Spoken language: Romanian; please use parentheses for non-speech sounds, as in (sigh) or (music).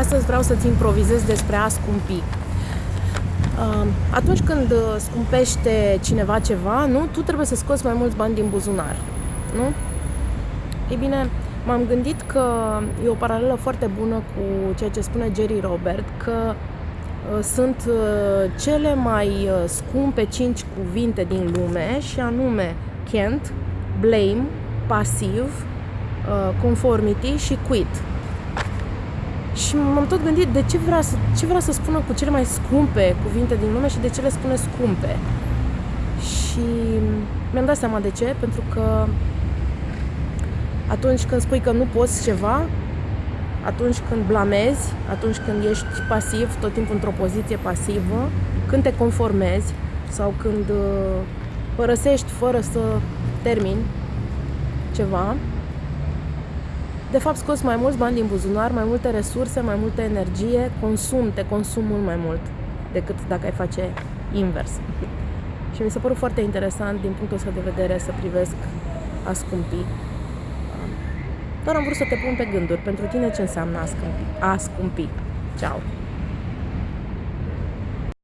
Astăzi vreau să-ți improvizez despre a scumpi. Uh, atunci când scumpește cineva ceva, nu, tu trebuie să scoți mai mulți bani din buzunar. Nu? Ei bine, m-am gândit că e o paralelă foarte bună cu ceea ce spune Jerry Robert, că uh, sunt uh, cele mai uh, scumpe cinci cuvinte din lume și anume can't, blame, pasiv, conformity și quit. Și m-am tot gândit de ce vrea, să, ce vrea să spună cu cele mai scumpe cuvinte din lume și de ce le spune scumpe. Și mi-am dat seama de ce, pentru că atunci când spui că nu poți ceva, atunci când blamezi, atunci când ești pasiv, tot timpul într-o poziție pasivă, când te conformezi sau când uh, părăsești fără să termini ceva, de fapt scoți mai mulți bani din buzunar, mai multe resurse, mai multă energie, consum, te consum mult mai mult decât dacă ai face invers. (laughs) Și mi s-a părut foarte interesant din punctul ăsta de vedere să privesc a scumpi. Doar am vrut să te pun pe gânduri. Pentru tine ce înseamnă a scumpi? A scumpi. Ciao!